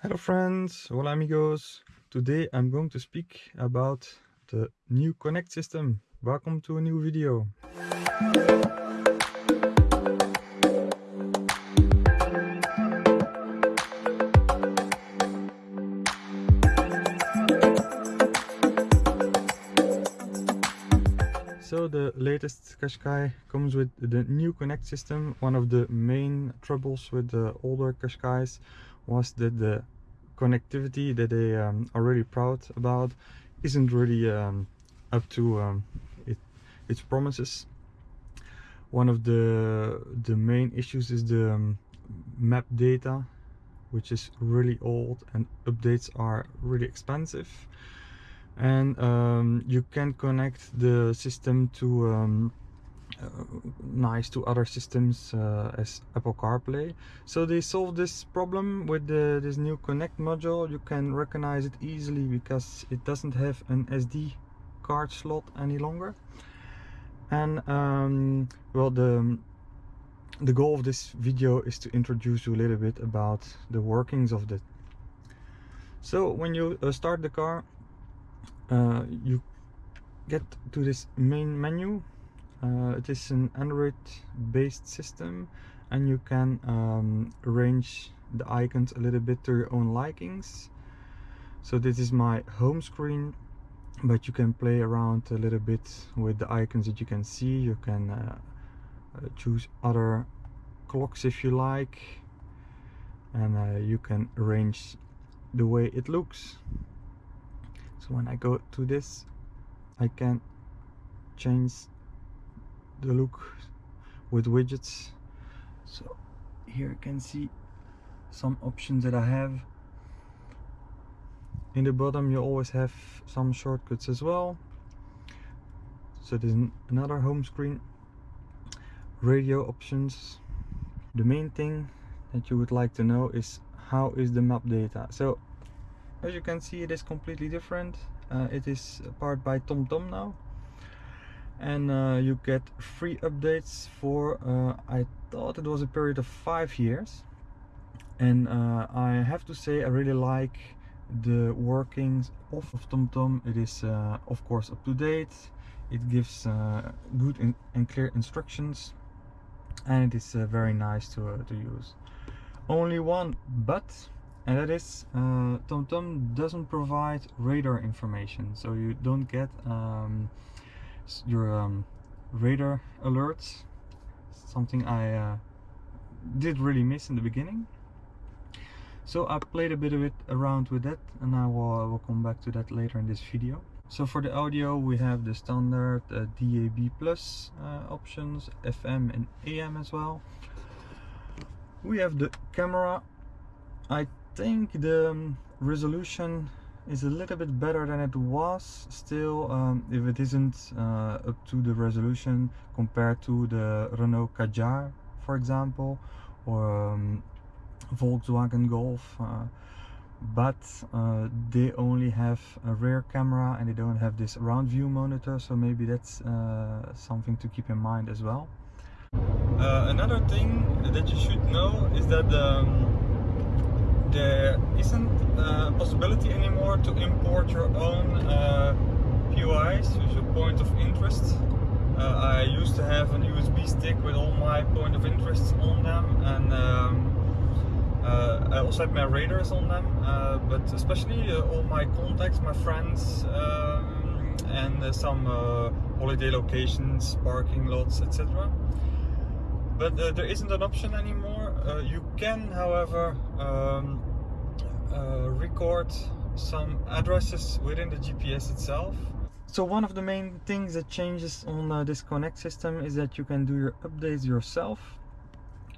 Hello friends, hola amigos. Today I'm going to speak about the new Connect system. Welcome to a new video. So the latest Qashqai comes with the new Connect system. One of the main troubles with the older Qashqais was that the connectivity that they um, are really proud about isn't really um, up to um, it, its promises. One of the the main issues is the um, map data, which is really old and updates are really expensive and um, you can connect the system to um, nice to other systems uh, as Apple CarPlay. So they solved this problem with the, this new Connect module. You can recognize it easily because it doesn't have an SD card slot any longer. And um, well, the the goal of this video is to introduce you a little bit about the workings of that. So when you uh, start the car, uh, you get to this main menu uh, it is an Android based system and you can um, arrange the icons a little bit to your own likings. So this is my home screen but you can play around a little bit with the icons that you can see. You can uh, uh choose other clocks if you like and uh, you can arrange the way it looks. So when I go to this I can change the look with widgets. So here you can see some options that I have. In the bottom you always have some shortcuts as well. So there's another home screen. Radio options. The main thing that you would like to know is how is the map data. So as you can see it is completely different. Uh, it is powered by TomTom now and uh, you get free updates for uh, I thought it was a period of five years. And uh, I have to say I really like the workings of, TomTom. It is uh, of course up to date. It gives uh, good and clear instructions. And it is very nice to, to use. Only one but and that is uh, TomTom doesn't provide radar information. So you don't get um, your um, radar alerts. Something I uh, did really miss in the beginning. So I played a bit of it around with that and I will, I will come back to that later in this video. So for the audio we have the standard uh, DAB plus uh, options FM and AM as well. We have the camera. I think the um, resolution is a little bit better than it was still um, if it isn't uh, up to the resolution compared to the Renault Kadjar for example or um, Volkswagen Golf uh, but uh, they only have a rear camera and they don't have this round view monitor so maybe that's uh, something to keep in mind as well. Uh, another thing that you should know is that um, there isn't a possibility anymore to import your own uh, POIs, your point of interest. Uh, I used to have an USB stick with all my point of interests on them and um, uh, I also had my radars on them, uh, but especially uh, all my contacts, my friends um, and uh, some holiday locations, parking lots, etc but uh, there isn't an option anymore. Uh, you can, however, um, uh, record some addresses within the GPS itself. So one of the main things that changes on uh, this Connect system is that you can do your updates yourself.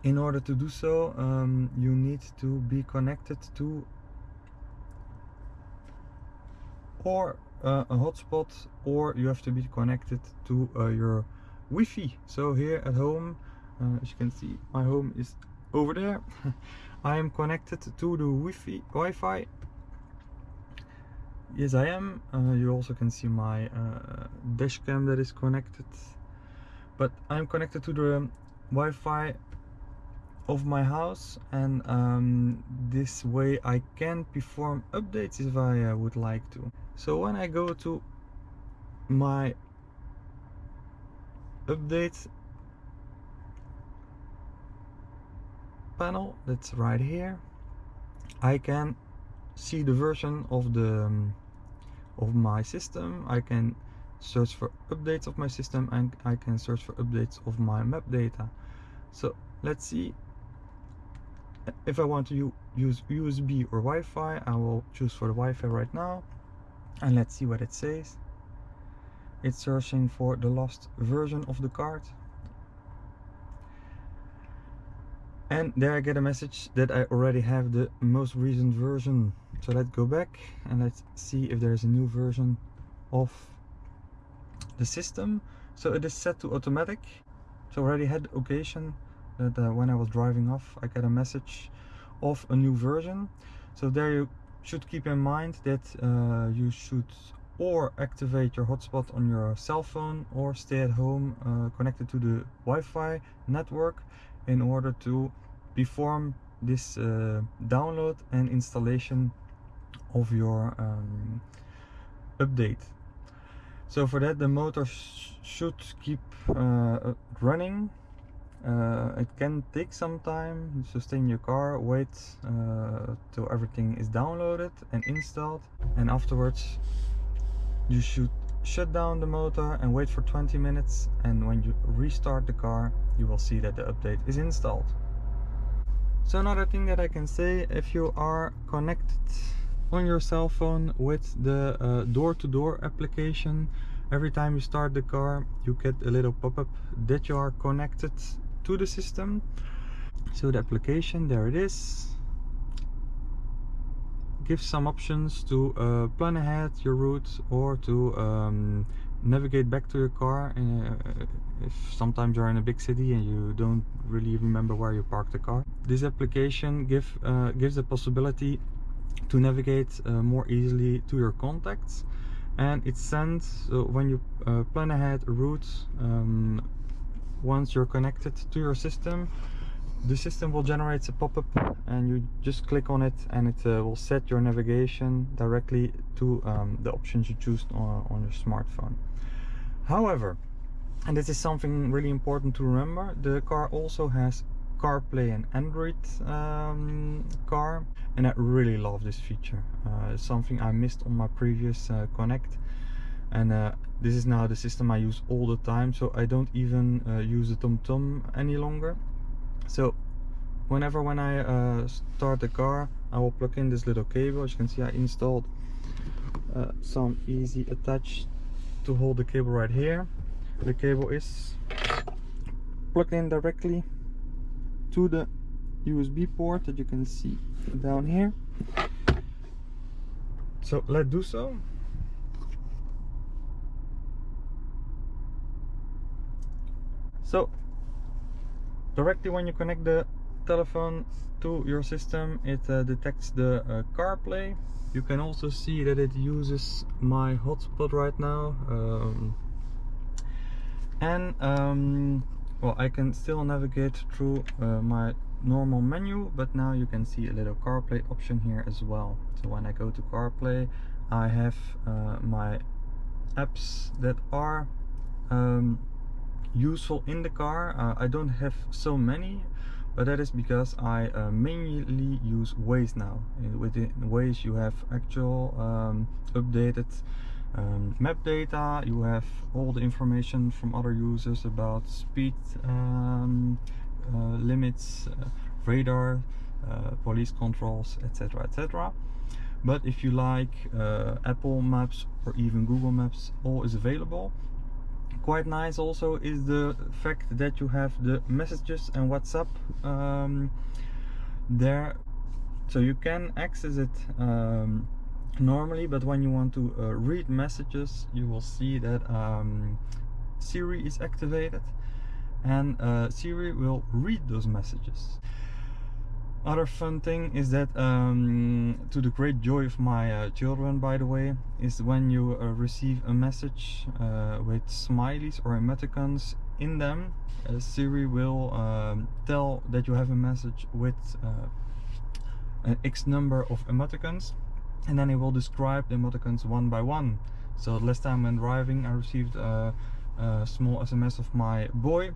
In order to do so, um, you need to be connected to or uh, a hotspot or you have to be connected to uh, your Wi-Fi. So here at home uh, as you can see my home is over there. I am connected to the Wi-Fi Wi-Fi. Yes I am. Uh, you also can see my uh, dash cam that is connected. But I'm connected to the Wi-Fi of my house and um, this way I can perform updates if I uh, would like to. So when I go to my update panel that's right here I can see the version of the um, of my system. I can search for updates of my system and I can search for updates of my map data. So let's see. If I want to use USB or Wi-Fi I will choose for the Wi-Fi right now. And let's see what it says. It's searching for the lost version of the card and there I get a message that I already have the most recent version. So let's go back and let's see if there's a new version of the system. So it is set to automatic. So already had occasion that uh, when I was driving off I get a message of a new version. So there you should keep in mind that uh, you should or activate your hotspot on your cell phone or stay at home uh, connected to the Wi-Fi network in order to perform this uh, download and installation of your um, update. So for that the motor sh should keep uh, running. Uh, it can take some time so stay in your car wait uh, till everything is downloaded and installed. And afterwards you should shut down the motor and wait for 20 minutes. And when you restart the car you will see that the update is installed. So another thing that I can say if you are connected on your cell phone with the uh, door-to-door uh, -door application every time you start the car you get a little pop-up that you are connected to the system. So the application there it is. Gives some options to uh, plan ahead your route or to um, navigate back to your car uh, if sometimes you're in a big city and you don't really remember where you parked the car. This application give uh, gives the possibility to navigate uh, more easily to your contacts. And it sends so when you uh, plan ahead a route um, once you're connected to your system the system will generate a pop-up and you just click on it and it uh, will set your navigation directly to um, the options you choose on, on your smartphone however and this is something really important to remember the car also has CarPlay and Android um, car and I really love this feature. Uh, something I missed on my previous uh, Connect and uh, this is now the system I use all the time so I don't even uh, use the TomTom -tom any longer. So whenever when I uh, start the car I will plug in this little cable. As you can see I installed uh, some easy attach to hold the cable right here. The cable is plugged in directly to the USB port that you can see down here. So let's do so. So directly when you connect the telephone to your system it uh, detects the uh, CarPlay you can also see that it uses my hotspot right now um, and um, well I can still navigate through uh, my normal menu but now you can see a little CarPlay option here as well. So when I go to CarPlay I have uh, my apps that are um, useful in the car. Uh, I don't have so many but that is because I uh, mainly use Waze now. Uh, within Waze you have actual um, updated um, map data. You have all the information from other users about speed um, uh, limits uh, radar uh, police controls etc etc but if you like uh, Apple Maps or even Google Maps all is available quite nice also is the fact that you have the messages and WhatsApp um, there. So you can access it um, normally but when you want to uh, read messages you will see that um, Siri is activated and uh, Siri will read those messages other fun thing is that um, to the great joy of my uh, children by the way is when you uh, receive a message uh, with smileys or emoticons in them uh, Siri will um, tell that you have a message with uh, an X number of emoticons and then it will describe the emoticons one by one. So last time when driving I received a, a small SMS of my boy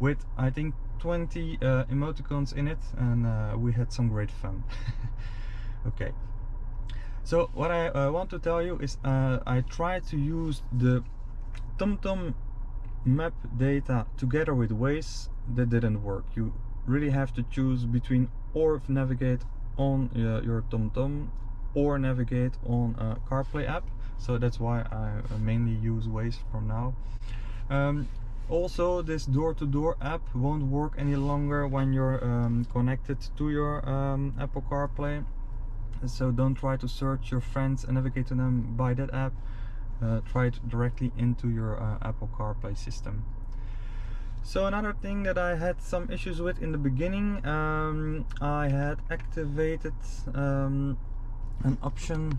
with I think 20 uh, emoticons in it and uh, we had some great fun. Okay. So what I uh, want to tell you is uh, I tried to use the TomTom map data together with Waze. That didn't work. You really have to choose between or navigate on uh, your TomTom or navigate on a CarPlay app. So that's why I uh, mainly use Waze from now. Um, also this door-to-door -door app won't work any longer when you're um, connected to your um, Apple CarPlay. So don't try to search your friends and navigate to them by that app. Uh, try it directly into your uh, Apple CarPlay system. So another thing that I had some issues with in the beginning um, I had activated um, an option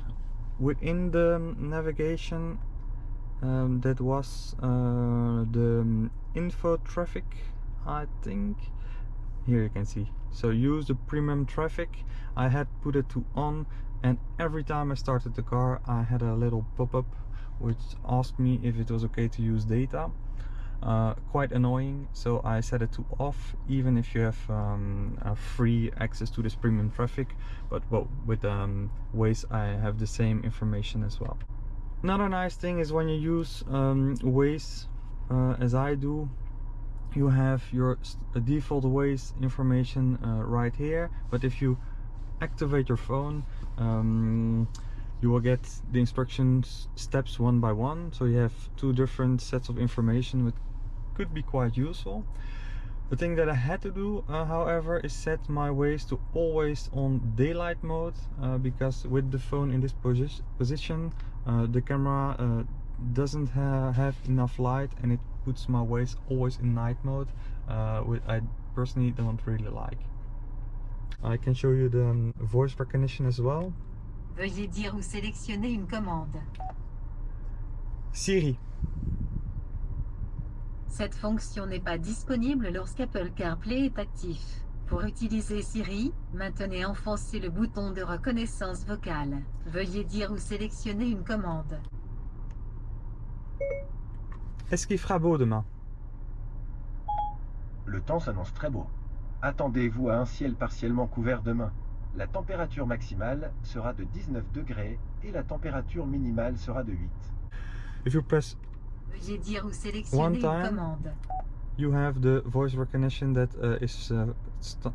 within the navigation um, that was uh, the um, info traffic I think. Here you can see. So use the premium traffic. I had put it to on and every time I started the car I had a little pop-up which asked me if it was okay to use data. Uh, quite annoying so I set it to off even if you have um, free access to this premium traffic but well with um, Waze I have the same information as well Another nice thing is when you use um, Waze, uh, as I do, you have your default Waze information uh, right here. But if you activate your phone, um, you will get the instructions steps one by one. So you have two different sets of information, which could be quite useful. The thing that I had to do, uh, however, is set my Waze to always on daylight mode uh, because with the phone in this posi position, the camera uh, doesn't ha have enough light and it puts my Waze always in night mode, uh, which I personally don't really like. I can show you the um, voice recognition as well. Veuillez dire ou sélectionner une commande. Siri. Cette fonction n'est pas disponible lorsqu'Apple CarPlay est actif. Pour utiliser Siri, maintenez enfoncé le bouton de reconnaissance vocale. Veuillez dire ou sélectionner une commande. Est-ce qu'il fera beau demain? Le temps s'annonce très beau. Attendez-vous à un ciel partiellement couvert demain. La température maximale sera de 19 degrés et la température minimale sera de 8. If you press Veuillez dire ou sélectionner une commande. You have the voice recognition that uh, is uh,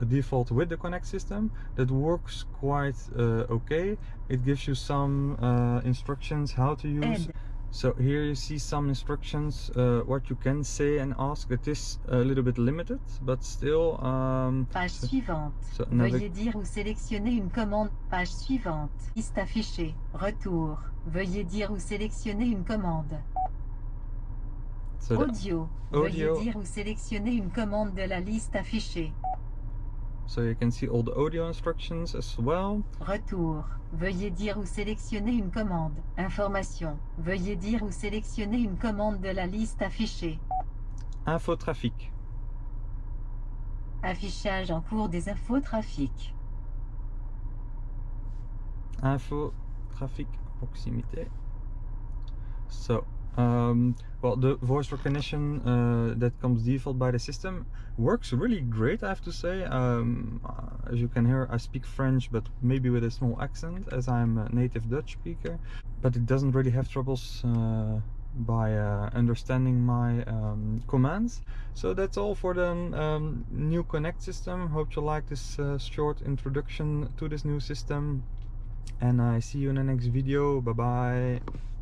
default with the Connect system that works quite uh, okay. It gives you some uh, instructions how to use. So here you see some instructions uh, what you can say and ask. It is a little bit limited, but still. Um, Page so- suivante. so Veuillez dire ou sélectionner une commande. Page suivante. Liste affichée. Retour. Veuillez dire ou sélectionner une commande. Audio. Audio. Veuillez dire ou sélectionner une commande de la liste affichée. so you can see all the audio instructions as well. Retour. Veuillez dire ou sélectionner une commande. Information. Veuillez dire ou sélectionner une commande de la liste affichée. Info trafic. Affichage en cours des infos trafic. info traffic proximité so um, well the voice recognition uh, that comes default by the system works really great I have to say. Um, uh, as you can hear I speak French but maybe with a small accent as I'm a native Dutch speaker. But it doesn't really have troubles uh, by uh, understanding my um, commands. So that's all for the um, new connect system. Hope you like this uh, short introduction to this new system. And I see you in the next video. Bye bye.